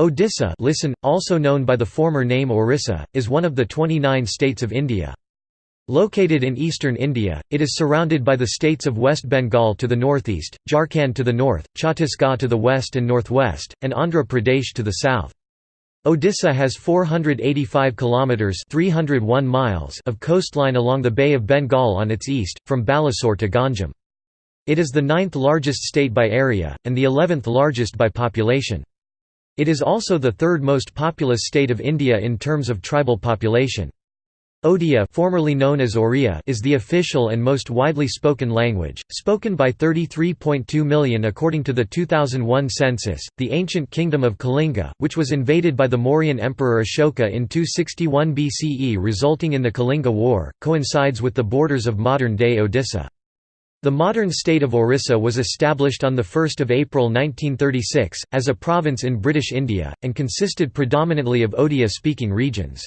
Odisha listen, also known by the former name Orissa, is one of the 29 states of India. Located in eastern India, it is surrounded by the states of West Bengal to the northeast, Jharkhand to the north, Chhattisgarh to the west and northwest, and Andhra Pradesh to the south. Odisha has 485 kilometers (301 miles) of coastline along the Bay of Bengal on its east, from Balasore to Ganjam. It is the ninth largest state by area and the 11th largest by population. It is also the third most populous state of India in terms of tribal population. Odia formerly known as Oriya is the official and most widely spoken language, spoken by 33.2 million according to the 2001 census. The ancient kingdom of Kalinga, which was invaded by the Mauryan emperor Ashoka in 261 BCE resulting in the Kalinga War, coincides with the borders of modern-day Odisha. The modern state of Orissa was established on 1 April 1936, as a province in British India, and consisted predominantly of Odia-speaking regions.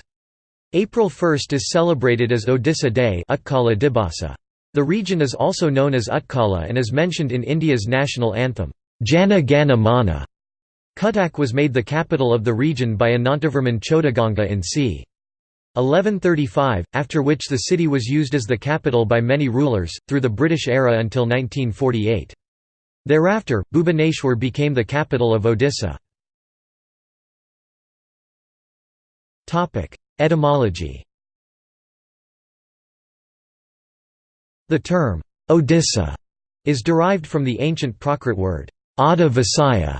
April 1 is celebrated as Odisha Day The region is also known as Utkala and is mentioned in India's national anthem, Jana Gana Mana. Cuttack was made the capital of the region by Anantavarman Chodaganga in c. 1135, after which the city was used as the capital by many rulers, through the British era until 1948. Thereafter, Bhubaneswar became the capital of Odisha. Etymology The term, Odisha, is derived from the ancient Prakrit word, Odda Visaya,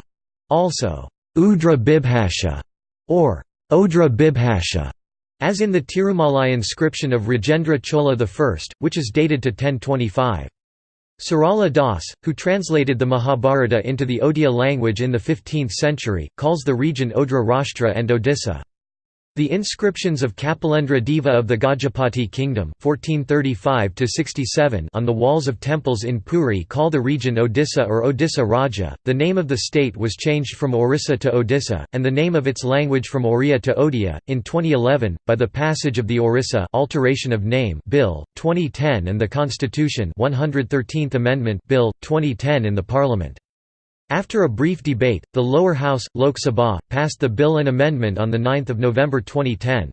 also, Udra Bibhasha, or Odra Bibhasha, as in the Tirumalai inscription of Rajendra Chola I, which is dated to 1025. Sarala Das, who translated the Mahabharata into the Odia language in the 15th century, calls the region Odra Rashtra and Odisha. The inscriptions of Kapilendra Deva of the Gajapati kingdom 1435 on the walls of temples in Puri call the region Odisha or Odisha Raja. The name of the state was changed from Orissa to Odisha, and the name of its language from Oriya to Odia, in 2011, by the passage of the Orissa Alteration of Name Bill, 2010 and the Constitution 113th Amendment Bill, 2010 in the Parliament. After a brief debate, the lower house, Lok Sabha, passed the bill and amendment on 9 November 2010.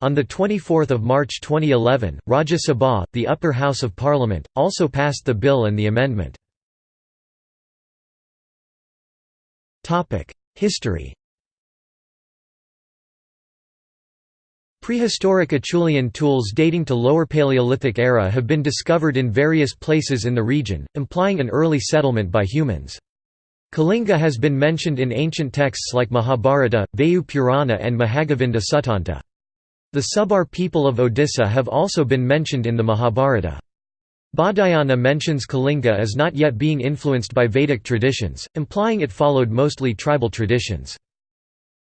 On 24 March 2011, Rajya Sabha, the upper house of parliament, also passed the bill and the amendment. History Prehistoric Acheulean tools dating to Lower Paleolithic era have been discovered in various places in the region, implying an early settlement by humans. Kalinga has been mentioned in ancient texts like Mahabharata, Vayu Purana and Mahagovinda Suttanta. The Subar people of Odisha have also been mentioned in the Mahabharata. Baudhayana mentions Kalinga as not yet being influenced by Vedic traditions, implying it followed mostly tribal traditions.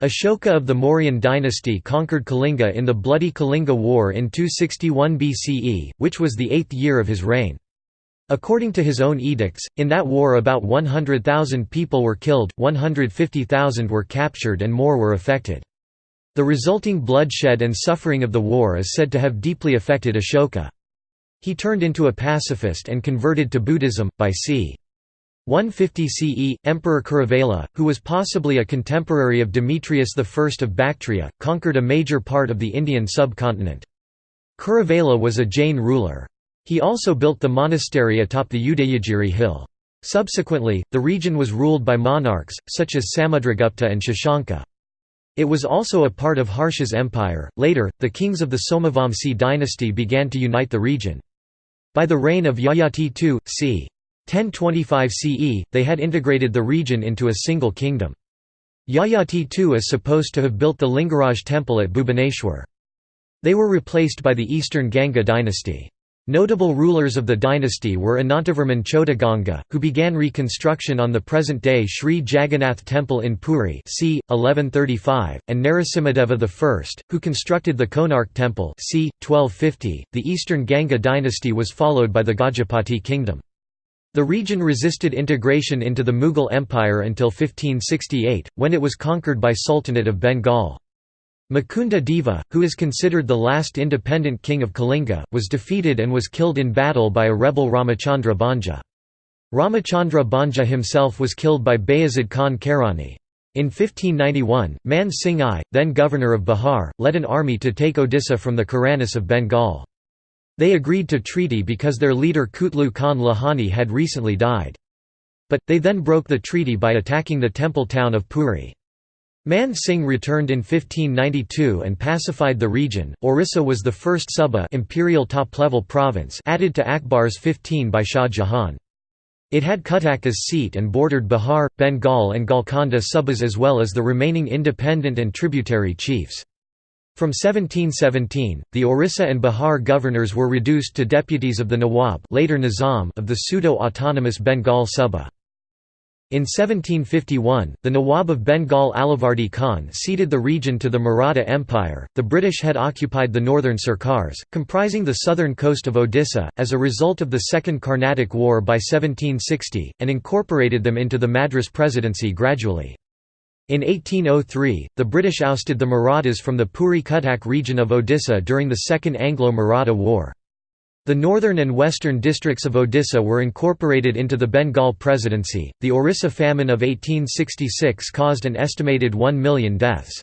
Ashoka of the Mauryan dynasty conquered Kalinga in the bloody Kalinga War in 261 BCE, which was the eighth year of his reign. According to his own edicts, in that war about 100,000 people were killed, 150,000 were captured and more were affected. The resulting bloodshed and suffering of the war is said to have deeply affected Ashoka. He turned into a pacifist and converted to Buddhism, by c. 150 CE, Emperor Kharavela, who was possibly a contemporary of Demetrius I of Bactria, conquered a major part of the Indian subcontinent. Kharavela was a Jain ruler. He also built the monastery atop the Udayagiri hill. Subsequently, the region was ruled by monarchs, such as Samudragupta and Shashanka. It was also a part of Harsha's empire. Later, the kings of the Somavamsi dynasty began to unite the region. By the reign of Yayati II, c. 1025 CE, they had integrated the region into a single kingdom. Yayati II is supposed to have built the Lingaraj temple at Bhubaneswar. They were replaced by the eastern Ganga dynasty. Notable rulers of the dynasty were Anantavarman Chodaganga, who began reconstruction on the present-day Sri Jagannath Temple in Puri c. 1135, and Narasimhadeva I, who constructed the Konark Temple c. 1250. .The eastern Ganga dynasty was followed by the Gajapati kingdom. The region resisted integration into the Mughal Empire until 1568, when it was conquered by Sultanate of Bengal. Mukunda Deva, who is considered the last independent king of Kalinga, was defeated and was killed in battle by a rebel Ramachandra Bhanja. Ramachandra Bhanja himself was killed by Bayazid Khan Karrani. In 1591, Man Singh I, then governor of Bihar, led an army to take Odisha from the Karanis of Bengal. They agreed to treaty because their leader Kutlu Khan Lohani had recently died. But, they then broke the treaty by attacking the temple town of Puri. Man Singh returned in 1592 and pacified the region. Orissa was the first Suba imperial top-level province added to Akbar's 15 by Shah Jahan. It had Cuttack as seat and bordered Bihar, Bengal and Golconda subas as well as the remaining independent and tributary chiefs. From 1717, the Orissa and Bihar governors were reduced to deputies of the Nawab later Nizam of the pseudo-autonomous Bengal Suba. In 1751, the Nawab of Bengal Alivardi Khan ceded the region to the Maratha Empire. The British had occupied the northern Sirkars, comprising the southern coast of Odisha, as a result of the Second Carnatic War by 1760, and incorporated them into the Madras Presidency gradually. In 1803, the British ousted the Marathas from the Puri Cuttack region of Odisha during the Second Anglo-Maratha War. The northern and western districts of Odisha were incorporated into the Bengal Presidency. The Orissa famine of 1866 caused an estimated 1 million deaths.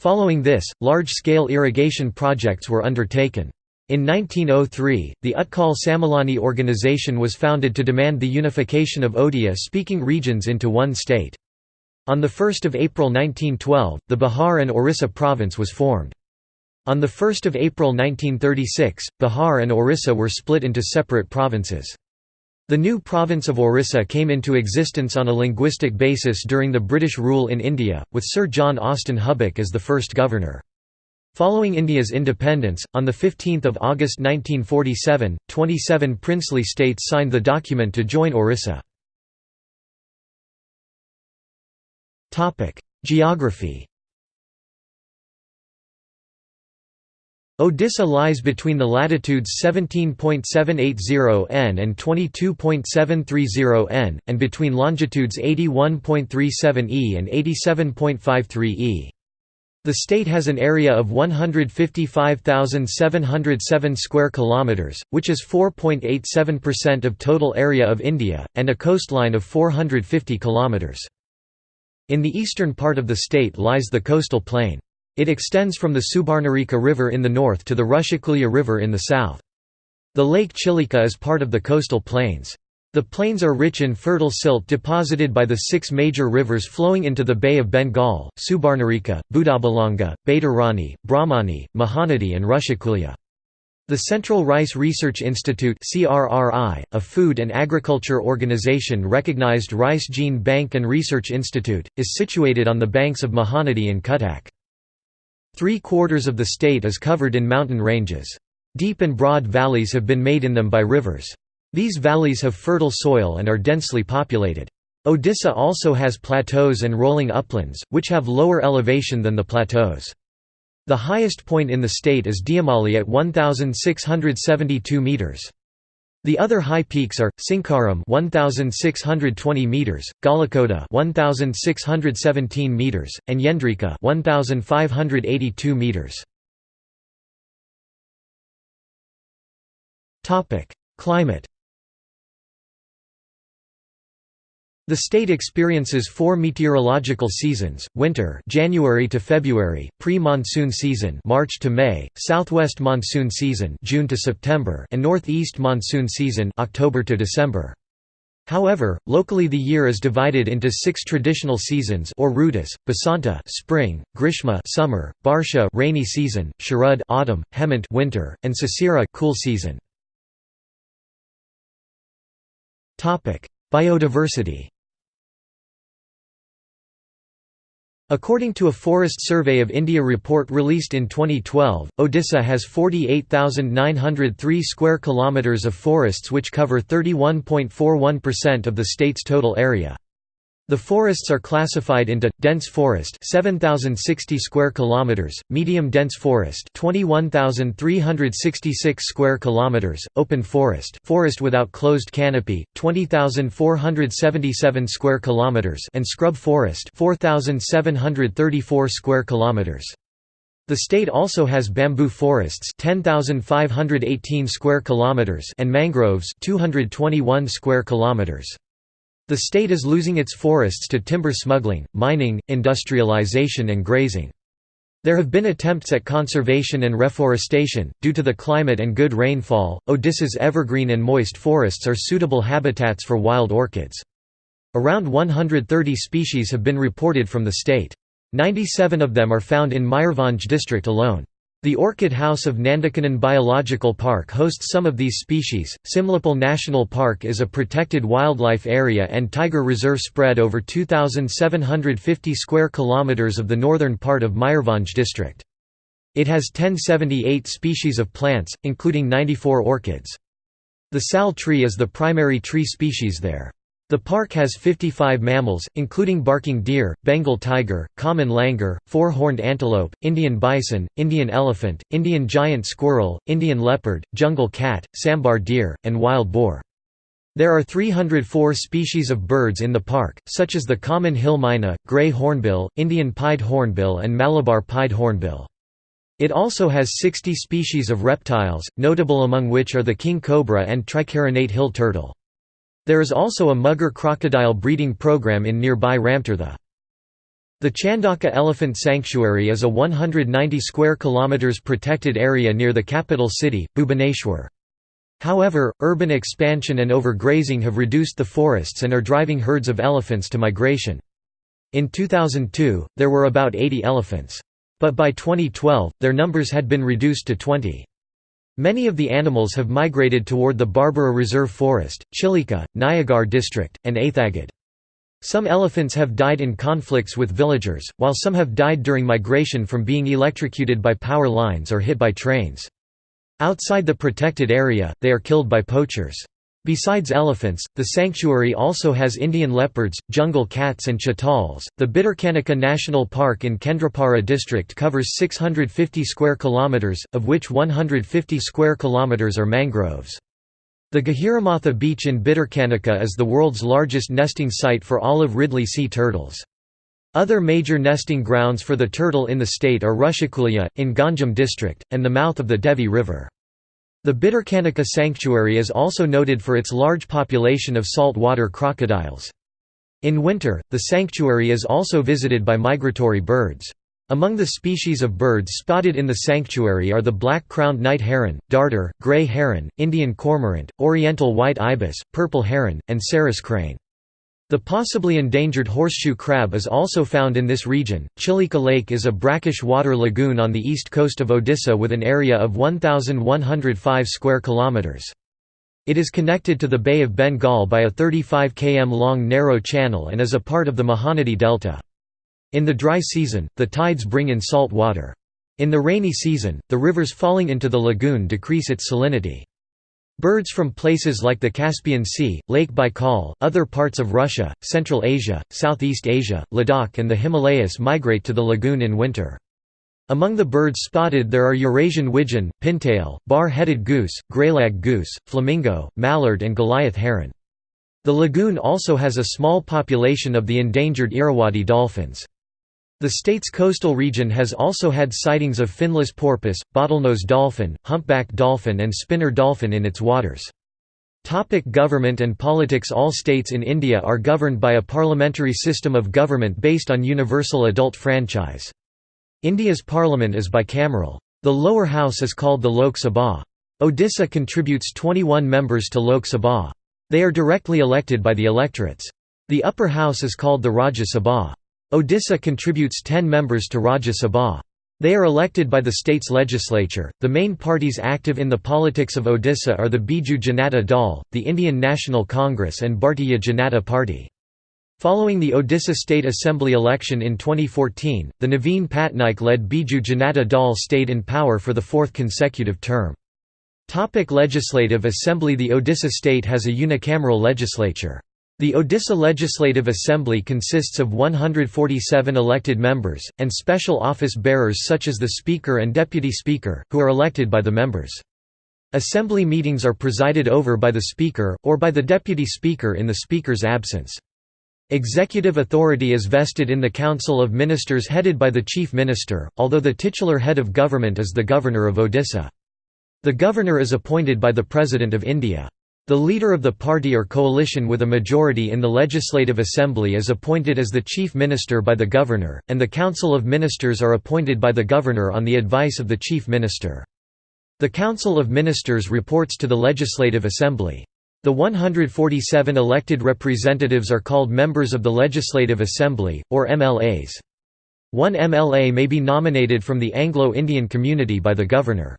Following this, large-scale irrigation projects were undertaken. In 1903, the Utkal Sammilani organization was founded to demand the unification of Odia-speaking regions into one state. On 1 April 1912, the Bihar and Orissa province was formed. On 1 April 1936, Bihar and Orissa were split into separate provinces. The new province of Orissa came into existence on a linguistic basis during the British rule in India, with Sir John Austin Hubback as the first governor. Following India's independence, on 15 August 1947, 27 princely states signed the document to join Orissa. Geography Odisha lies between the latitudes 17.780 n and 22.730 n, and between longitudes 81.37 e and 87.53 e. The state has an area of 155,707 square kilometers, which is 4.87% of total area of India, and a coastline of 450 kilometers. In the eastern part of the state lies the coastal plain. It extends from the Subarnarekha River in the north to the Rushikulya River in the south. The lake Chilika is part of the coastal plains. The plains are rich in fertile silt deposited by the six major rivers flowing into the Bay of Bengal, Subarnarekha, Budabalanga, Baitarani, Brahmani, Mahanadi and Rushikulya. The Central Rice Research Institute a food and agriculture organization recognized Rice Gene Bank and Research Institute, is situated on the banks of Mahanadi and Cuttack. Three-quarters of the state is covered in mountain ranges. Deep and broad valleys have been made in them by rivers. These valleys have fertile soil and are densely populated. Odisha also has plateaus and rolling uplands, which have lower elevation than the plateaus. The highest point in the state is Deomali at 1672 meters. The other high peaks are Sinkaram 1620 meters, Gawlikota 1617 meters, and Yendrika 1582 meters. Topic: Climate The state experiences four meteorological seasons: winter, January to February; pre-monsoon season, March to May; southwest monsoon season, June to September; and northeast monsoon season, October to December. However, locally the year is divided into six traditional seasons or rutas: Basanta (spring), Grishma (summer), Barsha (rainy season), Sharad (autumn), Hemant (winter), and Sisira (cool season). Topic: Biodiversity. According to a Forest Survey of India report released in 2012, Odisha has 48,903 square kilometers of forests which cover 31.41% of the state's total area. The forests are classified into dense forest 7060 square kilometers, medium dense forest 21366 square kilometers, open forest, forest without closed canopy 20477 square kilometers and scrub forest 4734 square kilometers. The state also has bamboo forests 10518 square kilometers and mangroves 221 square kilometers. The state is losing its forests to timber smuggling, mining, industrialization and grazing. There have been attempts at conservation and reforestation. Due to the climate and good rainfall, Odisha's evergreen and moist forests are suitable habitats for wild orchids. Around 130 species have been reported from the state. 97 of them are found in Mayurbhanj district alone. The Orchid House of Nandankanan Biological Park hosts some of these species. Simlipal National Park is a protected wildlife area and tiger reserve spread over 2750 square kilometers of the northern part of Mayurbhanj district. It has 1078 species of plants, including 94 orchids. The sal tree is the primary tree species there. The park has 55 mammals, including barking deer, Bengal tiger, common langur, four-horned antelope, Indian bison, Indian elephant, Indian giant squirrel, Indian leopard, jungle cat, sambar deer, and wild boar. There are 304 species of birds in the park, such as the common hill myna, grey hornbill, Indian pied hornbill and Malabar pied hornbill. It also has 60 species of reptiles, notable among which are the king cobra and tricarinate hill turtle. There is also a mugger crocodile breeding program in nearby Ramtirtha. The Chandaka Elephant Sanctuary is a 190 square kilometers protected area near the capital city, Bhubaneswar. However, urban expansion and overgrazing have reduced the forests and are driving herds of elephants to migration. In 2002, there were about 80 elephants. But by 2012, their numbers had been reduced to 20. Many of the animals have migrated toward the Barbara Reserve Forest, Chilika, Nayagarh district, and Athagad. Some elephants have died in conflicts with villagers, while some have died during migration from being electrocuted by power lines or hit by trains. Outside the protected area, they are killed by poachers. Besides elephants, the sanctuary also has Indian leopards, jungle cats and chitals. The Bhitarkanika National Park in Kendrapara district covers 650 square kilometers, of which 150 square kilometers are mangroves. The Gahirmatha beach in Bhitarkanika is the world's largest nesting site for olive ridley sea turtles. Other major nesting grounds for the turtle in the state are Rushikulya, in Ganjam district, and the mouth of the Devi River. The Bhitarkanika Sanctuary is also noted for its large population of saltwater crocodiles. In winter, the sanctuary is also visited by migratory birds. Among the species of birds spotted in the sanctuary are the black-crowned night heron, darter, gray heron, Indian cormorant, oriental white ibis, purple heron, and Sarus crane. The possibly endangered horseshoe crab is also found in this region. Chilika Lake is a brackish water lagoon on the east coast of Odisha with an area of 1105 square kilometers. It is connected to the Bay of Bengal by a 35 km long narrow channel and is a part of the Mahanadi Delta. In the dry season, the tides bring in salt water. In the rainy season, the rivers falling into the lagoon decrease its salinity. Birds from places like the Caspian Sea, Lake Baikal, other parts of Russia, Central Asia, Southeast Asia, Ladakh and the Himalayas migrate to the lagoon in winter. Among the birds spotted there are Eurasian widgeon, pintail, bar-headed goose, greylag goose, flamingo, mallard and Goliath heron. The lagoon also has a small population of the endangered Irrawaddy dolphins. The state's coastal region has also had sightings of finless porpoise, bottlenose dolphin, humpback dolphin and spinner dolphin in its waters. Topic government and politics All states in India are governed by a parliamentary system of government based on universal adult franchise. India's parliament is bicameral. The lower house is called the Lok Sabha. Odisha contributes 21 members to Lok Sabha. They are directly elected by the electorates. The upper house is called the Rajya Sabha. Odisha contributes 10 members to Rajya Sabha. They are elected by the state's legislature. The main parties active in the politics of Odisha are the Biju Janata Dal, the Indian National Congress, and Bharatiya Janata Party. Following the Odisha State Assembly election in 2014, the Naveen Patnaik led Biju Janata Dal stayed in power for the fourth consecutive term. Topic legislative Assembly The Odisha state has a unicameral legislature. The Odisha Legislative Assembly consists of 147 elected members, and special office bearers such as the Speaker and Deputy Speaker, who are elected by the members. Assembly meetings are presided over by the Speaker, or by the Deputy Speaker in the Speaker's absence. Executive authority is vested in the Council of Ministers headed by the Chief Minister, although the titular head of government is the Governor of Odisha. The Governor is appointed by the President of India. The leader of the party or coalition with a majority in the Legislative Assembly is appointed as the Chief Minister by the Governor, and the Council of Ministers are appointed by the Governor on the advice of the Chief Minister. The Council of Ministers reports to the Legislative Assembly. The 147 elected representatives are called members of the Legislative Assembly, or MLAs. One MLA may be nominated from the Anglo-Indian community by the Governor.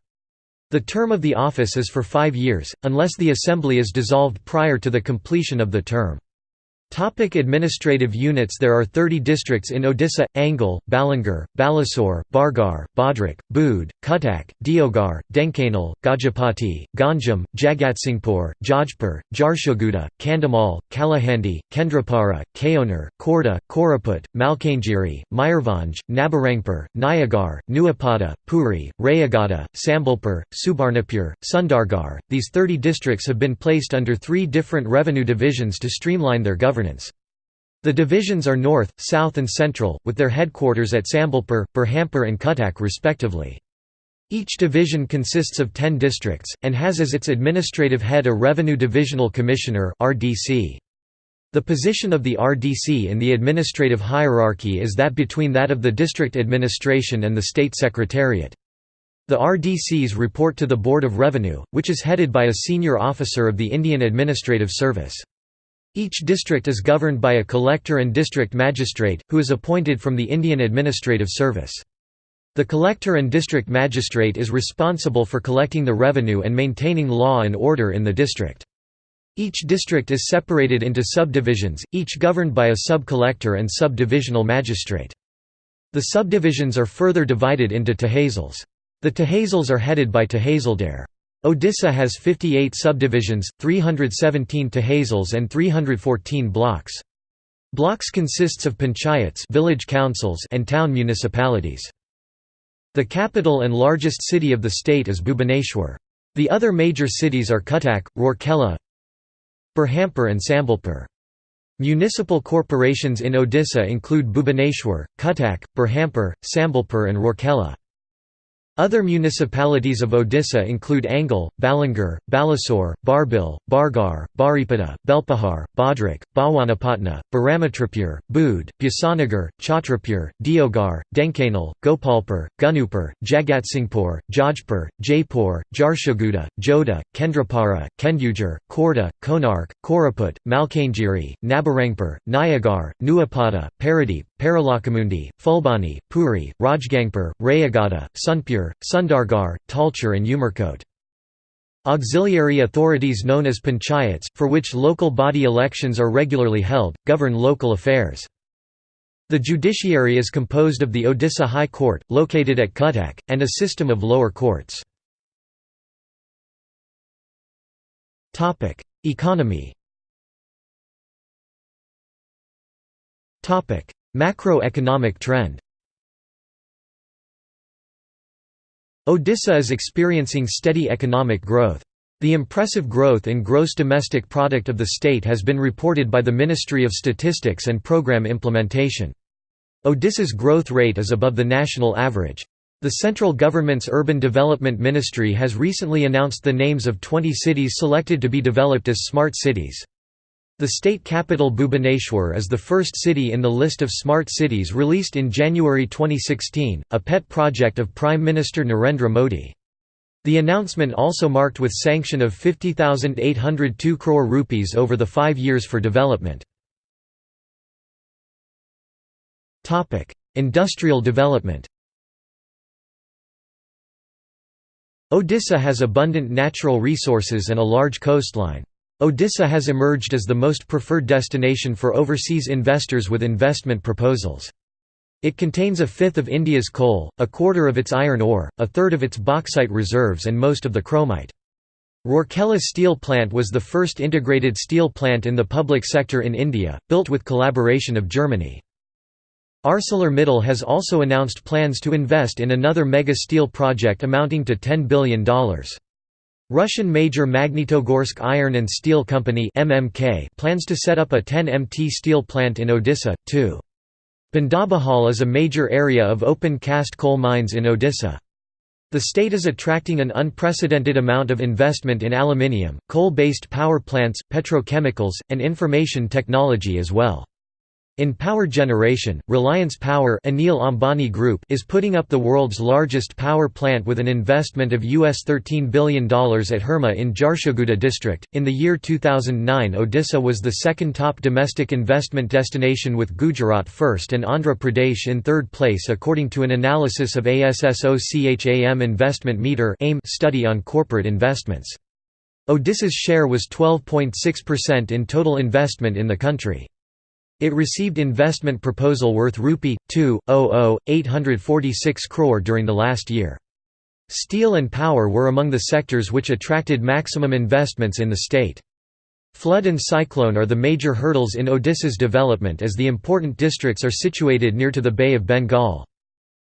The term of the office is for five years, unless the Assembly is dissolved prior to the completion of the term. Topic administrative units There are 30 districts in Odisha, Angul, Balangir, Balasore, Bargarh, Bhadrak, Boudh, Cuttack, Deogarh, Dhenkanal, Gajapati, Ganjam, Jagatsinghpur, Jajpur, Jharsuguda, Kandhamal, Kalahandi, Kendrapara, Keonjhar, Khordha, Koraput, Malkangiri, Mayurbhanj, Nabarangpur, Nayagarh, Nuapada, Puri, Rayagada, Sambalpur, Subarnapur, Sundargarh. These 30 districts have been placed under three different revenue divisions to streamline their governance governance. The divisions are North, South and Central, with their headquarters at Sambalpur, Berhampur and Cuttack respectively. Each division consists of 10 districts, and has as its administrative head a Revenue Divisional Commissioner. The position of the RDC in the administrative hierarchy is that between that of the district administration and the state secretariat. The RDCs report to the Board of Revenue, which is headed by a senior officer of the Indian Administrative Service. Each district is governed by a collector and district magistrate, who is appointed from the Indian Administrative Service. The collector and district magistrate is responsible for collecting the revenue and maintaining law and order in the district. Each district is separated into subdivisions, each governed by a sub-collector and sub-divisional magistrate. The subdivisions are further divided into tehsils. The tehsils are headed by tehsildar. Odisha has 58 subdivisions, 317 tehsils and 314 blocks. Blocks consists of panchayats village councils and town municipalities. The capital and largest city of the state is Bhubaneswar. The other major cities are Cuttack, Rourkela, Berhampur and Sambalpur. Municipal corporations in Odisha include Bhubaneswar, Cuttack, Berhampur, Sambalpur and Rourkela. Other municipalities of Odisha include Angul, Balangir, Balasore, Barbil, Bargarh, Baripada, Belpahar, Bhadrak, Bhawanipatna, Baramatripur, Boudh, Bhusanagar, Chhatrapur, Deogarh, Dhenkanal, Gopalpur, Gunupur, Jagatsinghpur, Jajpur, Jaipur, Jharsuguda, Joda, Kendrapara, Kendujhar, Khordha, Konark, Koraput, Malkangiri, Nabarangpur, Nayagarh, Nuapada, Paradeep, Paralakhemundi, Phulbani, Puri, Rajgangpur, Rayagada, Sonepur, Sundargarh, Talcher and Umerkote. Auxiliary authorities known as panchayats, for which local body elections are regularly held, govern local affairs. The judiciary is composed of the Odisha High Court, located at Cuttack, and a system of lower courts. Economy Macroeconomic trend Odisha is experiencing steady economic growth. The impressive growth in gross domestic product of the state has been reported by the Ministry of Statistics and Program Implementation. Odisha's growth rate is above the national average. The central government's Urban Development Ministry has recently announced the names of 20 cities selected to be developed as smart cities. The state capital Bhubaneswar is the first city in the list of smart cities released in January 2016, a pet project of Prime Minister Narendra Modi. The announcement also marked with sanction of 50,802 crore rupees over the five years for development. Industrial development Odisha has abundant natural resources and a large coastline. Odisha has emerged as the most preferred destination for overseas investors with investment proposals. It contains a fifth of India's coal, a quarter of its iron ore, a third of its bauxite reserves and most of the chromite. Rourkela Steel Plant was the first integrated steel plant in the public sector in India, built with collaboration of Germany. ArcelorMittal has also announced plans to invest in another mega steel project amounting to $10 billion. Russian major Magnitogorsk Iron and Steel Company (MMK) plans to set up a 10 MT steel plant in Odisha, too. Bandabahal is a major area of open cast coal mines in Odisha. The state is attracting an unprecedented amount of investment in aluminium, coal-based power plants, petrochemicals, and information technology as well. In power generation, Reliance Power Anil Ambani Group is putting up the world's largest power plant with an investment of US $13 billion at Hirma in Jharsuguda district. In the year 2009, Odisha was the second top domestic investment destination with Gujarat first and Andhra Pradesh in third place according to an analysis of ASSOCHAM Investment Meter study on corporate investments. Odisha's share was 12.6% in total investment in the country. It received investment proposal worth rupee 2.00.846 crore during the last year. Steel and power were among the sectors which attracted maximum investments in the state. Flood and cyclone are the major hurdles in Odisha's development as the important districts are situated near to the Bay of Bengal.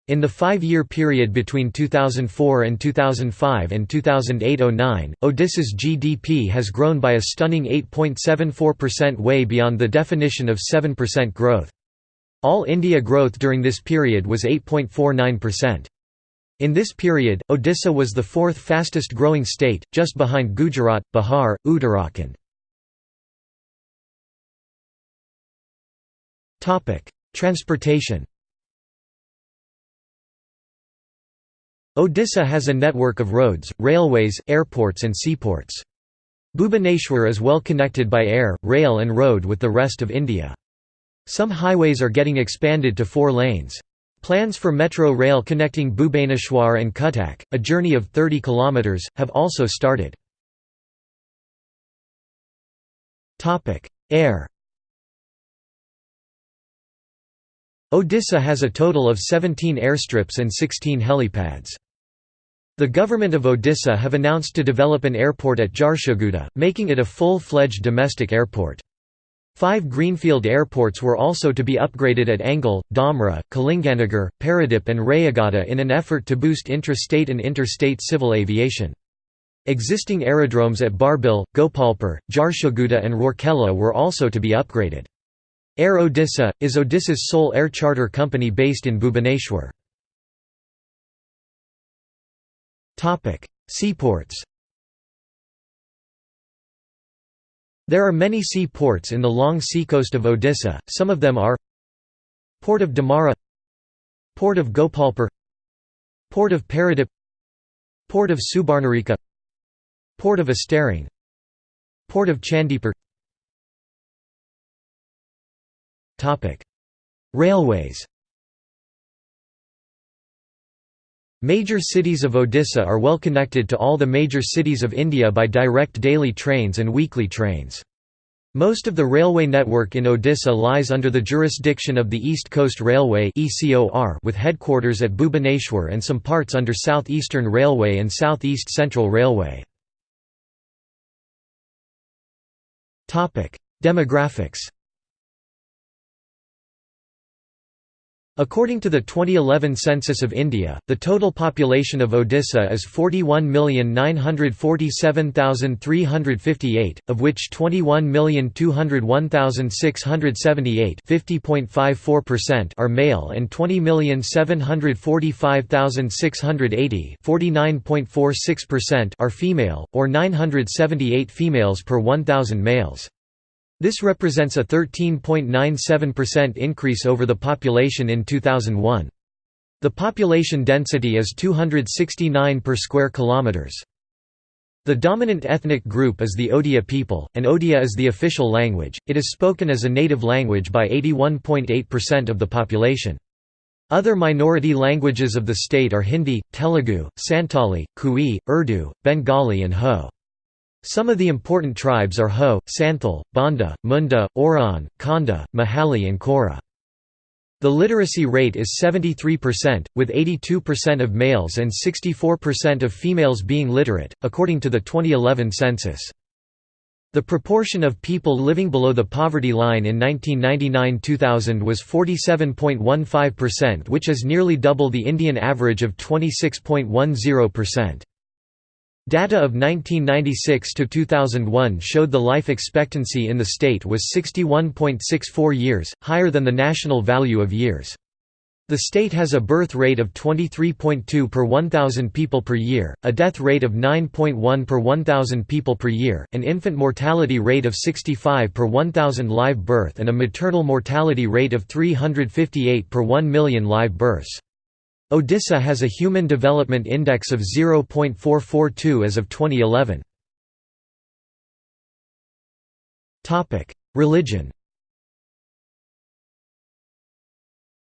In the five-year period between 2004 and 2005 and 2008–09, Odisha's GDP has grown by a stunning 8.74% way beyond the definition of 7% growth. All India growth during this period was 8.49%. In this period, Odisha was the fourth fastest growing state, just behind Gujarat, Bihar, Uttarakhand. Transportation Odisha has a network of roads, railways, airports and seaports. Bhubaneswar is well connected by air, rail and road with the rest of India. Some highways are getting expanded to four lanes. Plans for metro rail connecting Bhubaneswar and Cuttack, a journey of 30 km, have also started. Air Odisha has a total of 17 airstrips and 16 helipads. The government of Odisha have announced to develop an airport at Jharsuguda, making it a full-fledged domestic airport. Five greenfield airports were also to be upgraded at Angul, Damra, Kalinganagar, Paradip and Rayagada in an effort to boost intra-state and interstate civil aviation. Existing aerodromes at Barbil, Gopalpur, Jharsuguda and Rourkela were also to be upgraded. Air Odisha, is Odisha's sole air charter company based in Bhubaneswar. Seaports There are many seaports in the long seacoast of Odisha, some of them are Port of Dhamra Port of Gopalpur Port of Paradip Port of Subarnarekha Port of Astarang Port of Chandipur Railways Major cities of Odisha are well connected to all the major cities of India by direct daily trains and weekly trains. Most of the railway network in Odisha lies under the jurisdiction of the East Coast Railway with headquarters at Bhubaneswar and some parts under South Eastern Railway and South East Central Railway. Demographics According to the 2011 census of India, the total population of Odisha is 41,947,358, of which 21,201,678 are male and 20,745,680 are female, or 978 females per 1,000 males. This represents a 13.97% increase over the population in 2001. The population density is 269 per square kilometers. The dominant ethnic group is the Odia people, and Odia is the official language. It is spoken as a native language by 81.8% of the population. Other minority languages of the state are Hindi, Telugu, Santali, Kui, Urdu, Bengali and Ho. Some of the important tribes are Ho, Santhal, Bonda, Munda, Oraon, Konda, Mahali and Kora. The literacy rate is 73%, with 82% of males and 64% of females being literate, according to the 2011 census. The proportion of people living below the poverty line in 1999–2000 was 47.15% which is nearly double the Indian average of 26.10%. Data of 1996 to 2001 showed the life expectancy in the state was 61.64 years, higher than the national value of years. The state has a birth rate of 23.2 per 1,000 people per year, a death rate of 9.1 per 1,000 people per year, an infant mortality rate of 65 per 1,000 live birth and a maternal mortality rate of 358 per 1 million live births. Odisha has a Human Development Index of 0.442 as of 2011. Religion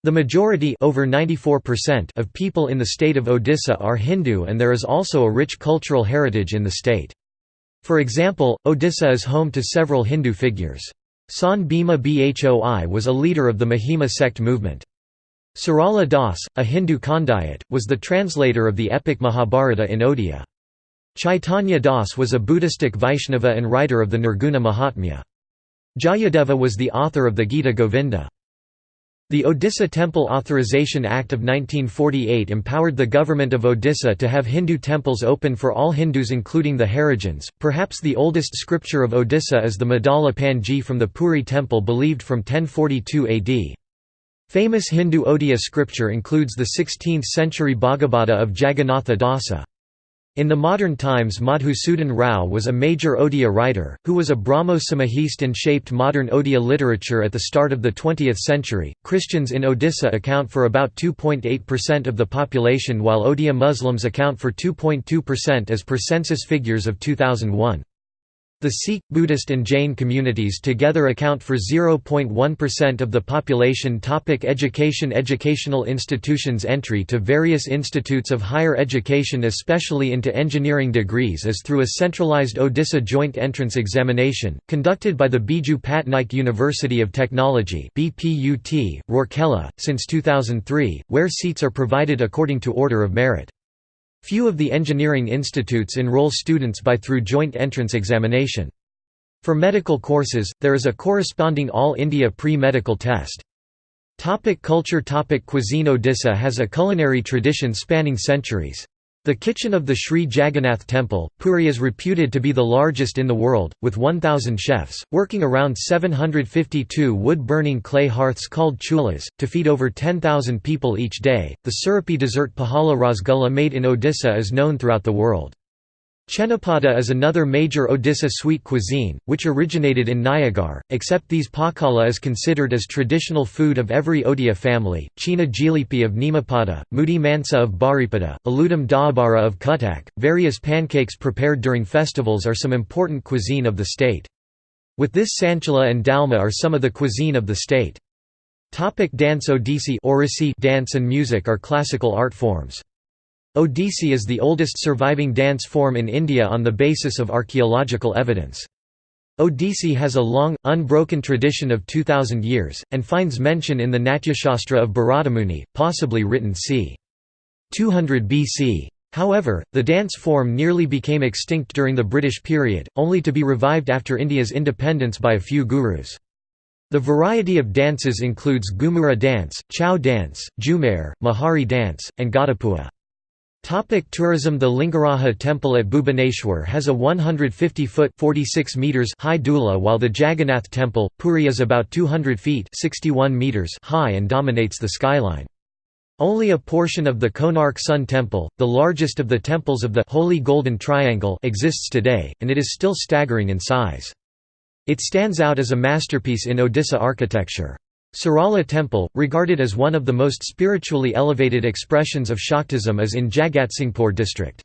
The majority over 94% of people in the state of Odisha are Hindu and there is also a rich cultural heritage in the state. For example, Odisha is home to several Hindu figures. San Bhima Bhoi was a leader of the Mahima sect movement. Sarala Das, a Hindu Khandayat, was the translator of the epic Mahabharata in Odia. Chaitanya Das was a Buddhistic Vaishnava and writer of the Nirguna Mahatmya. Jayadeva was the author of the Gita Govinda. The Odisha Temple Authorization Act of 1948 empowered the government of Odisha to have Hindu temples open for all Hindus including the Harijans. Perhaps the oldest scripture of Odisha is the Madala Panji from the Puri temple believed from 1042 AD. Famous Hindu Odia scripture includes the 16th-century Bhagavata of Jagannatha Dasa. In the modern times Madhusudan Rao was a major Odia writer, who was a Brahmo Samajist and shaped modern Odia literature at the start of the 20th century. Christians in Odisha account for about 2.8% of the population while Odia Muslims account for 2.2% as per census figures of 2001. The Sikh, Buddhist and Jain communities together account for 0.1% of the population Topic Education Educational institutions Entry to various institutes of higher education especially into engineering degrees is through a centralized Odisha Joint Entrance Examination, conducted by the Biju Patnaik University of Technology Rourkela, since 2003, where seats are provided according to order of merit. Few of the engineering institutes enroll students by through joint entrance examination. For medical courses, there is a corresponding All India pre-medical test. Topic culture Topic Cuisine Odisha has a culinary tradition spanning centuries. The kitchen of the Sri Jagannath Temple, Puri is reputed to be the largest in the world, with 1,000 chefs, working around 752 wood-burning clay hearths called chulas, to feed over 10,000 people each day. The syrupy dessert Pahala Rasgulla made in Odisha is known throughout the world. Chenapada is another major Odisha sweet cuisine, which originated in Nayagarh, except these pakala is considered as traditional food of every Odia family, Chena Jilipi of Nimapada, Mudi Mansa of Baripada, Aludam Daabara of Cuttack. Various pancakes prepared during festivals are some important cuisine of the state. With this Sanchala and Dalma are some of the cuisine of the state. Topic dance Odissi dance and music are classical art forms. Odissi is the oldest surviving dance form in India on the basis of archaeological evidence. Odissi has a long, unbroken tradition of 2000 years, and finds mention in the Natyashastra of Bharadamuni, possibly written c. 200 BC. However, the dance form nearly became extinct during the British period, only to be revived after India's independence by a few gurus. The variety of dances includes Ghumura dance, Chhau dance, Jhumer, Mahari dance, and Gadapua. Topic tourism The Lingaraja temple at Bhubaneswar has a 150-foot high deula while the Jagannath temple, Puri is about 200 feet 61 meters high and dominates the skyline. Only a portion of the Konark Sun Temple, the largest of the temples of the Holy Golden Triangle exists today, and it is still staggering in size. It stands out as a masterpiece in Odisha architecture. Sarala Temple, regarded as one of the most spiritually elevated expressions of Shaktism is in Jagatsinghpur district.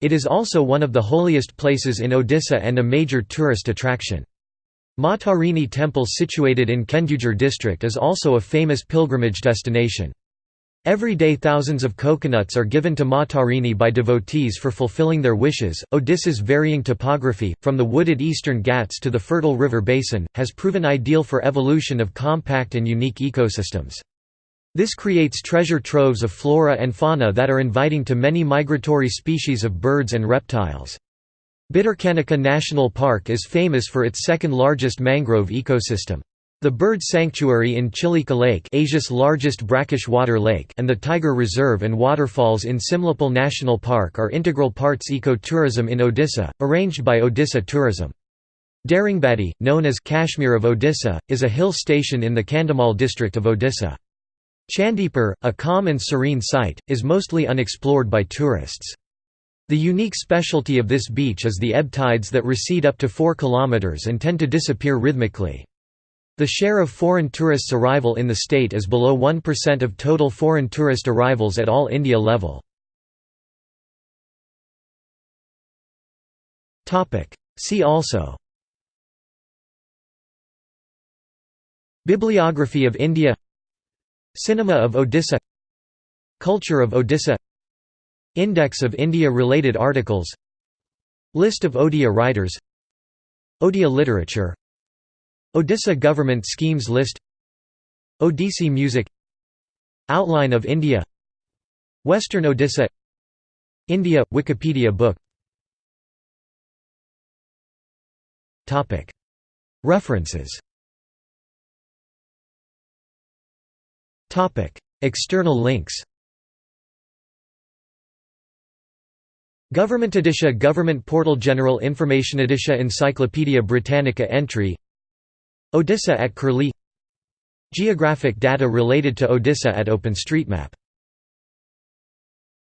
It is also one of the holiest places in Odisha and a major tourist attraction. Matarini Temple situated in Kendujhar district is also a famous pilgrimage destination. Every day thousands of coconuts are given to Matarini by devotees for fulfilling their wishes. Odisha's varying topography, from the wooded eastern Ghats to the fertile river basin, has proven ideal for evolution of compact and unique ecosystems. This creates treasure troves of flora and fauna that are inviting to many migratory species of birds and reptiles. Bhitarkanika National Park is famous for its second largest mangrove ecosystem. The bird sanctuary in Chilika Lake Asia's largest brackish water lake and the Tiger Reserve and waterfalls in Simlipal National Park are integral parts eco-tourism in Odisha, arranged by Odisha Tourism. Daringbadi, known as Kashmir of Odisha, is a hill station in the Kandhamal district of Odisha. Chandipur, a calm and serene site, is mostly unexplored by tourists. The unique specialty of this beach is the ebb tides that recede up to 4 km and tend to disappear rhythmically. The share of foreign tourists' arrival in the state is below 1% of total foreign tourist arrivals at all India level. See also. Bibliography of India. Cinema of Odisha. Culture of Odisha. Index of India-related articles. List of Odia writers. Odia literature Odisha government schemes list Odissi music Outline of India Western Odisha India – Wikipedia book References External links Government Odisha Government Portal General Information Odisha Encyclopaedia Britannica entry Odisha at Curlie. Geographic data related to Odisha at OpenStreetMap